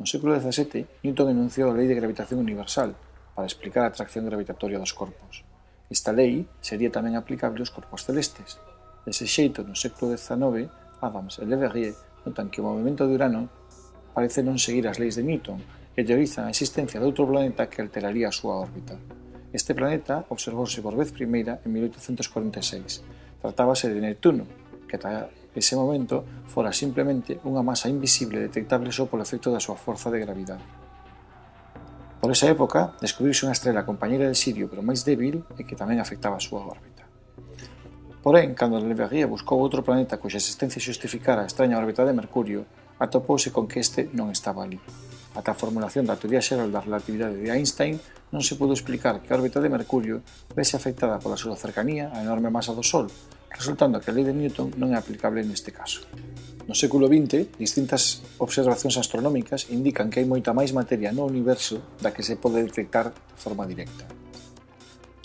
No século XVII, Newton enunciou a lei de gravitación universal para explicar a atracción gravitatoria dos corpos. Esta lei sería tamén aplicable aos corpos celestes. Dese xeito, no século XIX, Adams e Le Verrier notan que o movimento de Urano parece non seguir as leis de Newton e teorizan a existencia de outro planeta que alteraría a súa órbita. Este planeta observouse por vez primeira en 1846. Tratábase de Neptuno, que ese momento fora simplemente unha masa invisible detectable só polo efecto da súa forza de gravidade. Por esa época, descubriuse unha estrela compañeira de Sirio pero máis débil e que tamén afectaba a súa órbita. Porén, cando Le Verrier buscou outro planeta cuxa existencia justificara a extraña órbita de Mercurio, atopouse con que este non estaba ali. Ata a formulación da teoría xeral da relatividade de Einstein non se pudo explicar que a órbita de Mercurio vese afectada pola súa cercanía á enorme masa do Sol, resultando que a lei de Newton non é aplicable neste caso. No século XX, distintas observacións astronómicas indican que hai moita máis materia no universo da que se pode detectar de forma directa.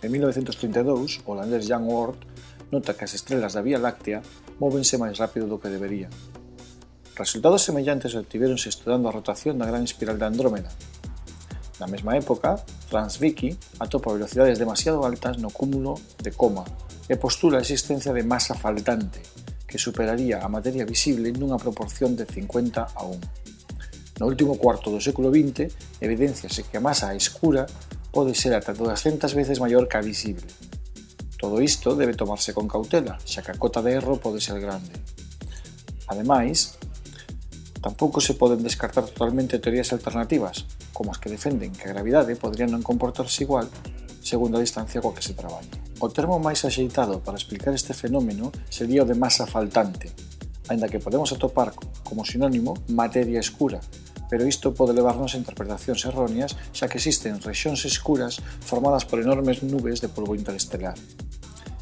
En 1932, o holandés Jan Oort nota que as estrelas da Vía Láctea móvense máis rápido do que deberían. Resultados semellantes obtiveronse estudando a rotación da gran espiral de Andrómeda, Na mesma época, Franz Vicky atopa velocidades demasiado altas no cúmulo de coma e postula a existencia de masa faltante, que superaría a materia visible nunha proporción de 50 a 1. No último cuarto do século XX, evidenciase que a masa escura pode ser ata 200 veces maior que a visible. Todo isto debe tomarse con cautela, xa que a cota de erro pode ser grande. Ademais, Tampouco se poden descartar totalmente teorías alternativas, como as que defenden que a gravidade podría non comportarse igual segundo a distancia coa que se traballa. O termo máis axeitado para explicar este fenómeno sería o de masa faltante, aínda que podemos atopar como sinónimo materia escura, pero isto pode levarnos a interpretacións erróneas xa que existen rexións escuras formadas por enormes nubes de polvo interestelar.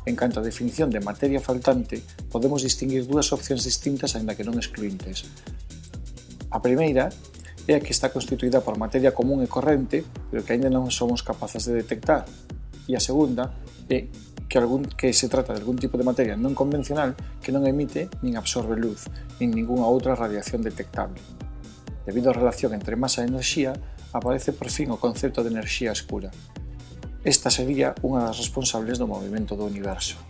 En canto á definición de materia faltante, podemos distinguir dúas opcións distintas aínda que non excluintes, A primeira é a que está constituída por materia común e corrente, pero que aínda non somos capaces de detectar. E a segunda é que, algún, que se trata de algún tipo de materia non convencional que non emite nin absorbe luz, nin ningunha outra radiación detectable. Debido á relación entre masa e enerxía, aparece por fin o concepto de enerxía escura. Esta sería unha das responsables do movimento do universo.